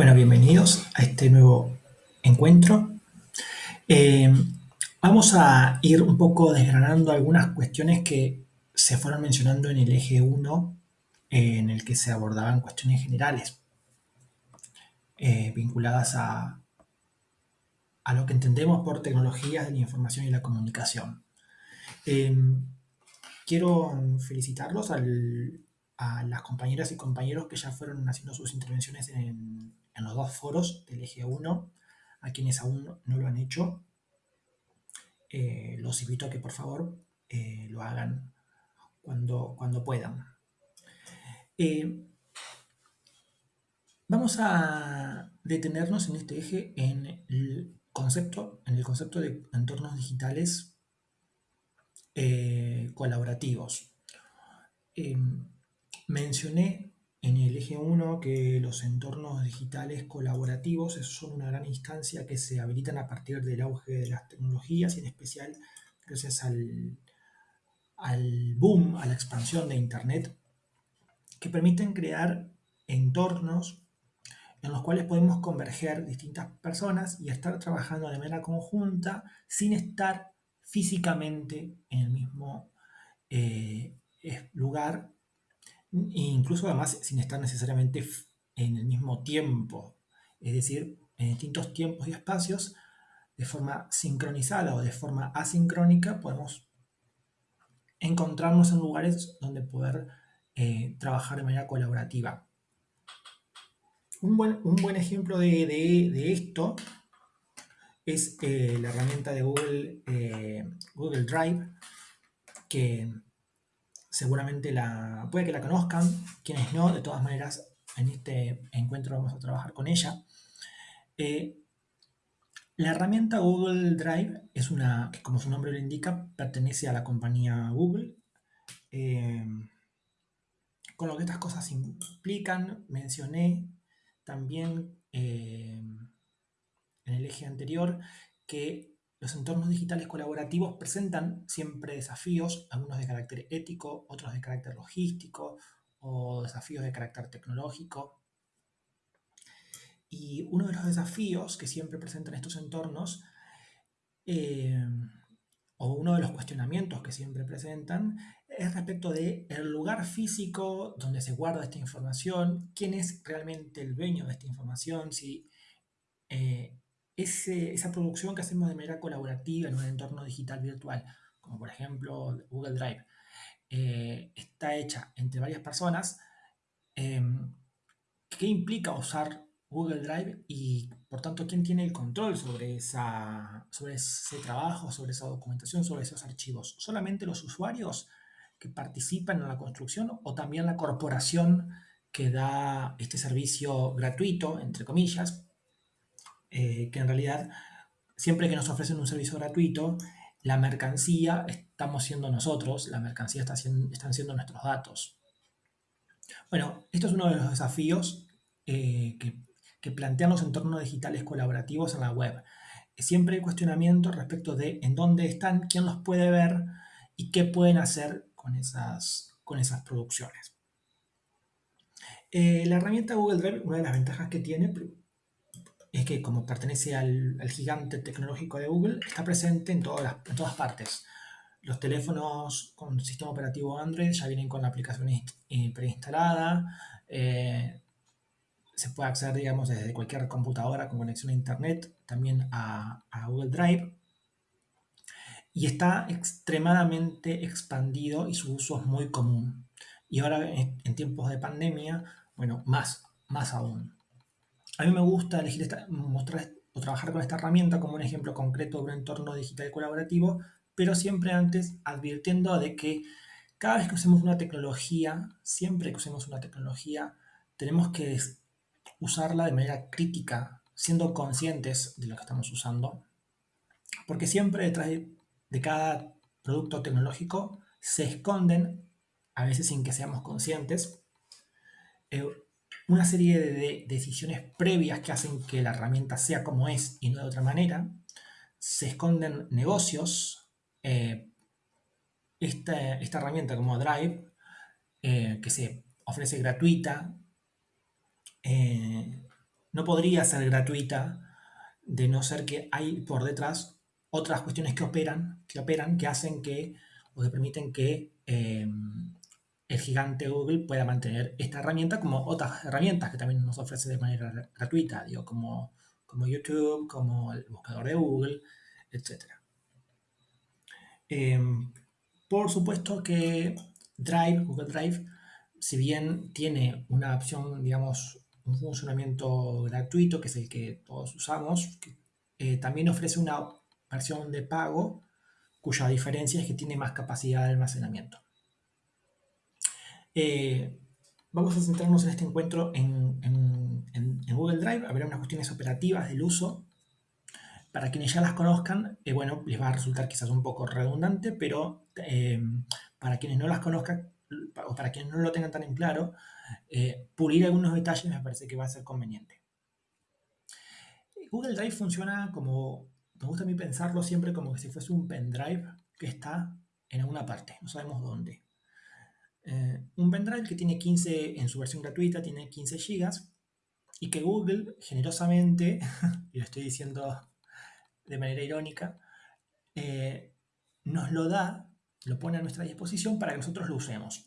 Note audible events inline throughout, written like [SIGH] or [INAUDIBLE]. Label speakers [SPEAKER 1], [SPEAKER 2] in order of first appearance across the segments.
[SPEAKER 1] Bueno, bienvenidos a este nuevo encuentro. Eh, vamos a ir un poco desgranando algunas cuestiones que se fueron mencionando en el eje 1, eh, en el que se abordaban cuestiones generales eh, vinculadas a, a lo que entendemos por tecnologías de la información y la comunicación. quiero felicitarlos a las compañeras y compañeros que ya fueron haciendo sus intervenciones en, los dos foros del eje 1, a quienes aún no lo han hecho. Eh, los invito a que por favor eh, lo hagan cuando, cuando puedan. Eh, vamos a detenernos en este eje en el concepto, en el concepto de entornos digitales colaborativos. Mencioné en el eje 1 que los entornos digitales colaborativos son una gran instancia que se habilitan a partir del auge de las tecnologías y en especial gracias al, al boom, a la expansión de Internet, que permiten crear entornos en los cuales podemos converger distintas personas y estar trabajando de manera conjunta sin estar físicamente en el mismo eh, lugar e incluso además sin estar necesariamente en el mismo tiempo, es decir, en distintos tiempos y espacios, de forma sincronizada o de forma asincrónica, podemos encontrarnos en lugares donde poder eh, trabajar de manera colaborativa. Un buen, ejemplo de, esto es eh, la herramienta de Google, eh, Google Drive, que seguramente la, puede que la conozcan, quienes no, de todas maneras, en este encuentro vamos a trabajar con ella. Eh, la herramienta Google Drive es una, que como su nombre lo indica, pertenece a la compañía Google. Eh, con lo que estas cosas implican, mencioné también eh, en el eje anterior que los entornos digitales colaborativos presentan siempre desafíos, algunos de carácter ético, otros de carácter logístico o desafíos de carácter tecnológico. Y uno de los desafíos que siempre presentan estos entornos, eh, o uno de los cuestionamientos que siempre presentan, es respecto del el lugar físico donde se guarda esta información, quién es realmente el dueño de esta información, si eh, esa producción que hacemos de manera colaborativa en un entorno digital virtual, como por ejemplo Google Drive, eh, está hecha entre varias personas, em, ¿qué implica usar Google Drive y por tanto quién tiene el control sobre, esa, sobre ese trabajo, sobre esa documentación, sobre esos archivos? ¿Solamente los usuarios que participan en la construcción o también la corporación que da este servicio gratuito, entre comillas, eh, que en realidad siempre que nos ofrecen un servicio gratuito, la mercancía estamos siendo nosotros, la mercancía está están siendo nuestros datos. Bueno, esto es uno de los desafíos eh, que, que, plantean los entornos digitales colaborativos en la web. Siempre hay cuestionamiento respecto de en dónde están, quién los puede ver y qué pueden hacer con esas, con esas producciones. Eh, la herramienta Google Drive, una de las ventajas que tiene, es que como pertenece al, gigante tecnológico de Google, está presente en todas, en todas partes. Los teléfonos con sistema operativo Android ya vienen con la aplicación eh, preinstalada. Eh, se puede acceder, digamos, desde cualquier computadora con conexión a Internet también a, Google Drive. Y está extremadamente expandido y su uso es muy común. Y ahora en, en tiempos de pandemia, bueno, más, más aún. A mí me gusta elegir mostrar o trabajar con esta herramienta como un ejemplo concreto de un entorno digital colaborativo, pero siempre antes advirtiendo de que cada vez que usemos una tecnología, siempre que usemos una tecnología, tenemos que usarla de manera crítica, siendo conscientes de lo que estamos usando, porque siempre detrás de, cada producto tecnológico se esconden, a veces sin que seamos conscientes, eh, una serie de decisiones previas que hacen que la herramienta sea como es y no de otra manera. Se esconden negocios. Eh, esta, herramienta como Drive, eh, que se ofrece gratuita, eh, no podría ser gratuita de no ser que hay por detrás otras cuestiones que operan, que operan, que hacen que, o que permiten que el gigante Google pueda mantener esta herramienta como otras herramientas que también nos ofrece de manera gratuita, digo, como, como YouTube, como el buscador de Google, etc. Em, por supuesto que Drive, Google Drive, si bien tiene una opción, digamos, un funcionamiento gratuito, que es el que todos usamos, eh, también ofrece una versión de pago cuya diferencia es que tiene más capacidad de almacenamiento. Eh, vamos a centrarnos en este encuentro en, Google Drive, ver unas cuestiones operativas del uso. Para quienes ya las conozcan, eh, bueno, les va a resultar quizás un poco redundante, pero eh, para quienes no las conozcan o para quienes no lo tengan tan en claro, pulir algunos detalles me parece que va a ser conveniente. Google Drive funciona como, me gusta a mí pensarlo siempre como si fuese un pendrive que está en alguna parte, no sabemos dónde. Eh, un pendrive que tiene 15, en su versión gratuita, tiene 15 GB y que Google generosamente, [LAUGHS] y lo estoy diciendo de manera irónica, eh, nos lo da, lo pone a nuestra disposición para que nosotros lo usemos.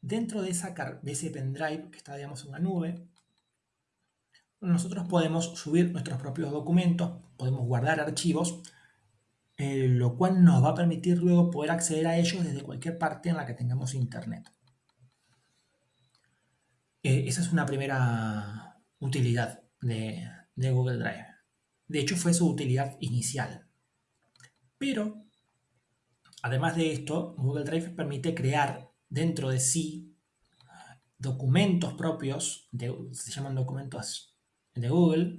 [SPEAKER 1] Dentro de, esa, de ese pendrive que está, digamos, en una nube, nosotros podemos subir nuestros propios documentos, podemos guardar archivos, eh, lo cual nos va a permitir luego poder acceder a ellos desde cualquier parte en la que tengamos internet. Eh, esa es una primera utilidad de, Google Drive. De hecho, fue su utilidad inicial. Pero, además de esto, Google Drive permite crear dentro de sí documentos propios, se llaman documentos de Google,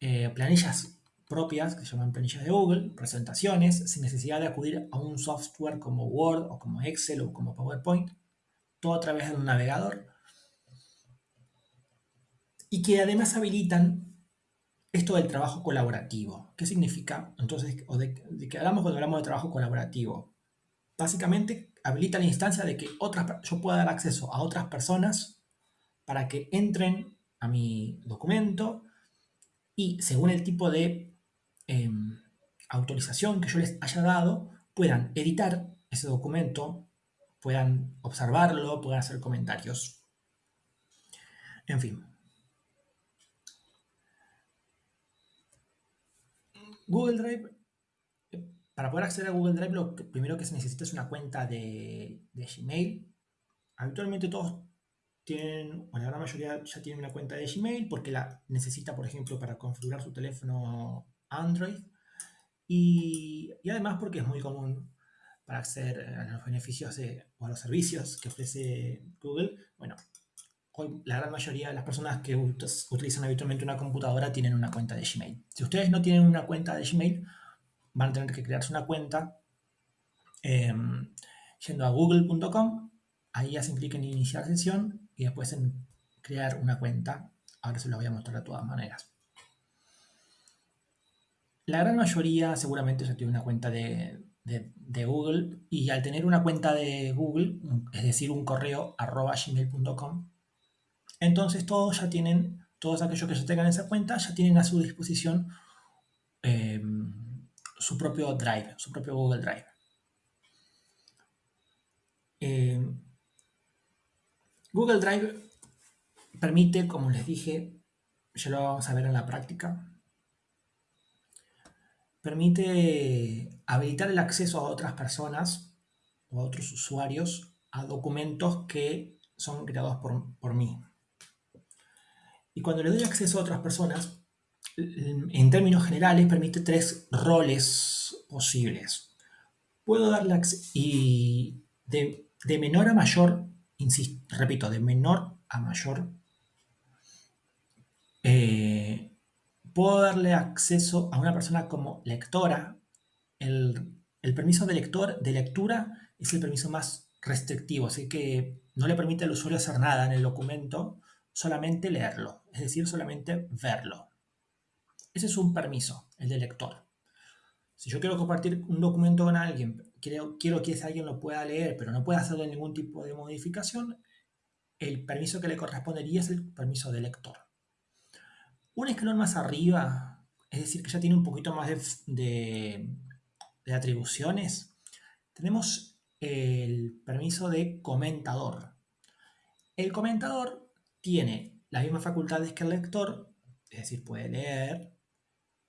[SPEAKER 1] eh, planillas propias, que se llaman planillas de Google, presentaciones, sin necesidad de acudir a un software como Word o como Excel o como PowerPoint, todo a través de un navegador, y que además habilitan esto del trabajo colaborativo. ¿Qué significa? Entonces, o de, qué hablamos cuando hablamos de trabajo colaborativo? Básicamente, habilita la instancia de que otras, yo pueda dar acceso a otras personas para que entren a mi documento y según el tipo de Em, autorización que yo les haya dado, puedan editar ese documento, puedan observarlo, puedan hacer comentarios. En fin. Google Drive, para poder acceder a Google Drive, lo primero que se necesita es una cuenta de, Gmail. Habitualmente todos tienen, bueno, la gran mayoría ya tienen una cuenta de Gmail porque la necesita, por ejemplo, para configurar su teléfono Android y, además porque es muy común para acceder a los beneficios o a los servicios que ofrece Google. Bueno, hoy la gran mayoría de las personas que utilizan habitualmente una computadora tienen una cuenta de Gmail. Si ustedes no tienen una cuenta de Gmail, van a tener que crearse una cuenta em, yendo a google.com, ahí se implica en iniciar sesión y después en crear una cuenta. Ahora se lo voy a mostrar de todas maneras. La gran mayoría seguramente ya tiene una cuenta de, Google y al tener una cuenta de Google, es decir, un correo arroba gmail.com, entonces todos ya tienen, todos aquellos que ya tengan esa cuenta, ya tienen a su disposición eh, su propio Drive, su propio Google Drive. Eh, Google Drive permite, como les dije, ya lo vamos a ver en la práctica, permite habilitar el acceso a otras personas o a otros usuarios a documentos que son creados por, mí. Y cuando le doy acceso a otras personas, en términos generales permite tres roles posibles. Puedo darle y de, menor a mayor, insisto, repito, de menor a mayor, eh, puedo darle acceso a una persona como lectora. El, permiso de, lector, de lectura es el permiso más restrictivo, así que no le permite al usuario hacer nada en el documento, solamente leerlo, es decir, solamente verlo. Ese es un permiso, el de lector. Si yo quiero compartir un documento con alguien, quiero, que ese alguien lo pueda leer, pero no pueda hacerle ningún tipo de modificación, el permiso que le correspondería es el permiso de lector. Un escalón más arriba, es decir, que ya tiene un poquito más de, atribuciones, tenemos el permiso de comentador. El comentador tiene las mismas facultades que el lector, es decir, puede leer,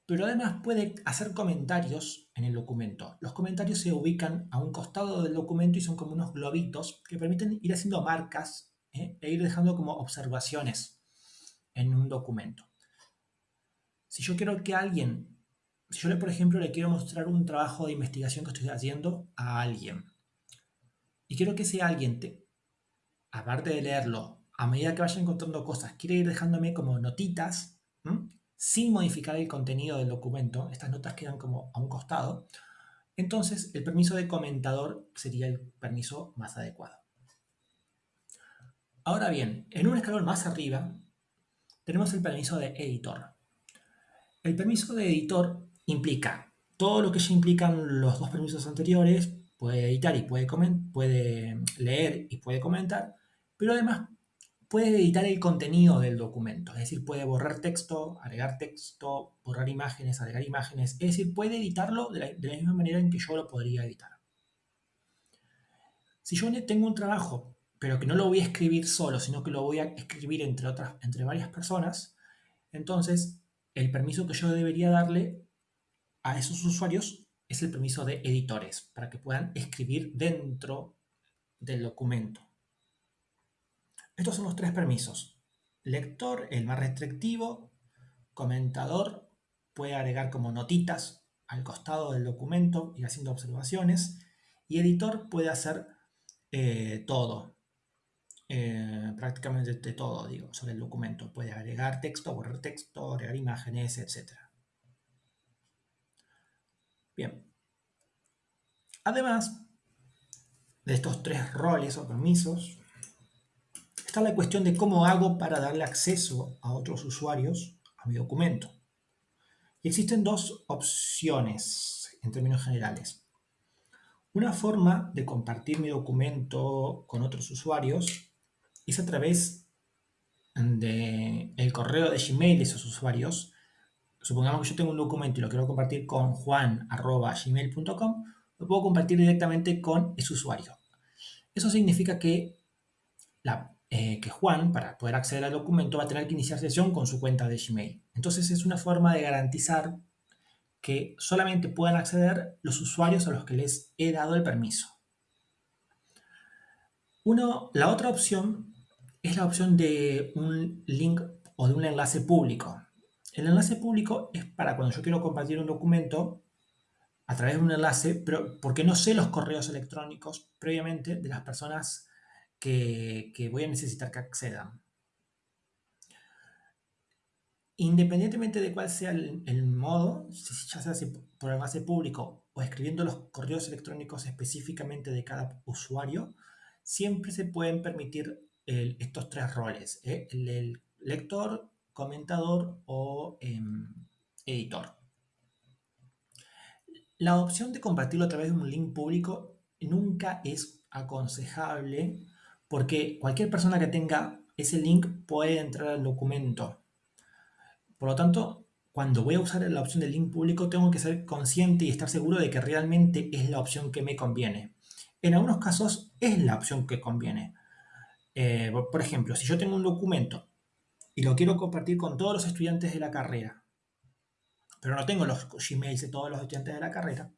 [SPEAKER 1] pero además puede hacer comentarios en el documento. Los comentarios se ubican a un costado del documento y son como unos globitos que permiten ir haciendo marcas ¿eh? e ir dejando como observaciones en un documento. Si yo quiero que alguien, si yo por ejemplo le quiero mostrar un trabajo de investigación que estoy haciendo a alguien y quiero que ese alguien, te, aparte de leerlo, a medida que vaya encontrando cosas, quiere ir dejándome como notitas, sin modificar el contenido del documento, estas notas quedan como a un costado, entonces el permiso de comentador sería el permiso más adecuado. Ahora bien, en un escalón más arriba tenemos el permiso de editor. El permiso de editor implica todo lo que ya implican los dos permisos anteriores, puede editar y puede, puede leer y puede comentar, pero además puede editar el contenido del documento, es decir, puede borrar texto, agregar texto, borrar imágenes, agregar imágenes, es decir, puede editarlo de la, misma manera en que yo lo podría editar. Si yo tengo un trabajo, pero que no lo voy a escribir solo, sino que lo voy a escribir entre, otras, entre varias personas, entonces el permiso que yo debería darle a esos usuarios es el permiso de editores, para que puedan escribir dentro del documento. Estos son los tres permisos. Lector, el más restrictivo. Comentador, puede agregar como notitas al costado del documento, ir haciendo observaciones. Y editor puede hacer eh, todo, eh, prácticamente de todo, digo, sobre el documento. Puede agregar texto, borrar texto, agregar imágenes, etc. Bien. Además de estos tres roles o permisos, está la cuestión de cómo hago para darle acceso a otros usuarios a mi documento. Y existen dos opciones en términos generales. Una forma de compartir mi documento con otros usuarios es a través del el correo de Gmail de esos usuarios. Supongamos que yo tengo un documento y lo quiero compartir con juan.gmail.com, lo puedo compartir directamente con ese usuario. Eso significa que eh, que Juan, para poder acceder al documento, va a tener que iniciar sesión con su cuenta de Gmail. Entonces es una forma de garantizar que solamente puedan acceder los usuarios a los que les he dado el permiso. Uno, la otra opción es la opción de un link o de un enlace público. El enlace público es para cuando yo quiero compartir un documento a través de un enlace, pero porque no sé los correos electrónicos previamente de las personas que, voy a necesitar que accedan. Independientemente de cuál sea el, modo, ya sea por el base público o escribiendo los correos electrónicos específicamente de cada usuario, siempre se pueden permitir estos tres roles, ¿eh? el, lector, comentador o em, editor. La opción de compartirlo a través de un link público nunca es aconsejable porque cualquier persona que tenga ese link puede entrar al documento. Por lo tanto, cuando voy a usar la opción del link público, tengo que ser consciente y estar seguro de que realmente es la opción que me conviene. En algunos casos es la opción que conviene. Eh, por ejemplo, si yo tengo un documento y lo quiero compartir con todos los estudiantes de la carrera, pero no tengo los Gmails de todos los estudiantes de la carrera,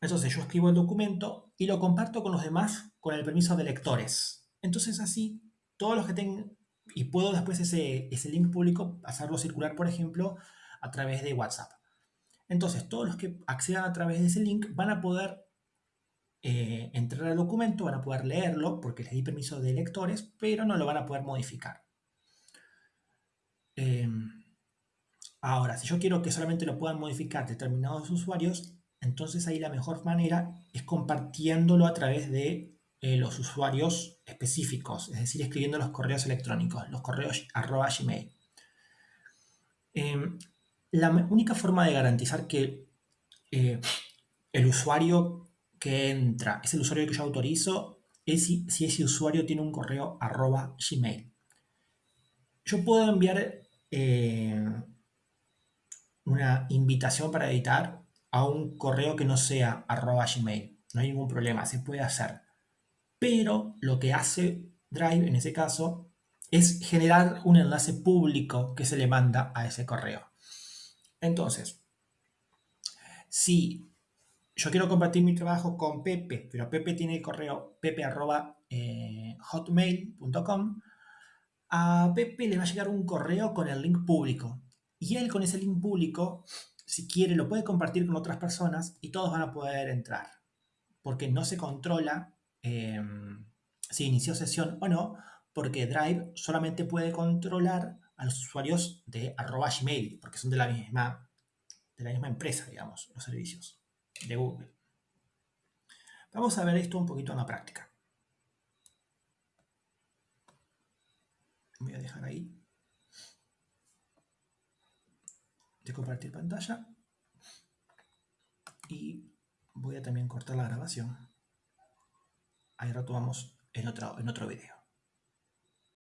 [SPEAKER 1] entonces yo escribo el documento y lo comparto con los demás con el permiso de lectores. Entonces así, todos los que tengan, y puedo después ese, ese link público hacerlo circular, por ejemplo, a través de WhatsApp. Entonces todos los que accedan a través de ese link van a poder eh, entrar al documento, van a poder leerlo porque les di permiso de lectores, pero no lo van a poder modificar. Em, ahora, si yo quiero que solamente lo puedan modificar determinados usuarios, entonces ahí la mejor manera es compartiéndolo a través de eh, los usuarios específicos, es decir, escribiendo los correos electrónicos, los correos arroba gmail. Em, la única forma de garantizar que eh, el usuario que entra es el usuario que yo autorizo es si, ese usuario tiene un correo arroba gmail. Yo puedo enviar eh, una invitación para editar a un correo que no sea arroba gmail. No hay ningún problema, se puede hacer. Pero lo que hace Drive en ese caso es generar un enlace público que se le manda a ese correo. Entonces, si yo quiero compartir mi trabajo con Pepe, pero Pepe tiene el correo pepe.hotmail.com, a Pepe le va a llegar un correo con el link público. Y él con ese link público, si quiere, lo puede compartir con otras personas y todos van a poder entrar. Porque no se controla em, si inició sesión o no, porque Drive solamente puede controlar a los usuarios de arroba Gmail, porque son de la misma empresa, digamos, los servicios de Google. Vamos a ver esto un poquito en la práctica. Voy a dejar ahí de compartir pantalla y voy a también cortar la grabación. Ahí retomamos en otro, en otro video.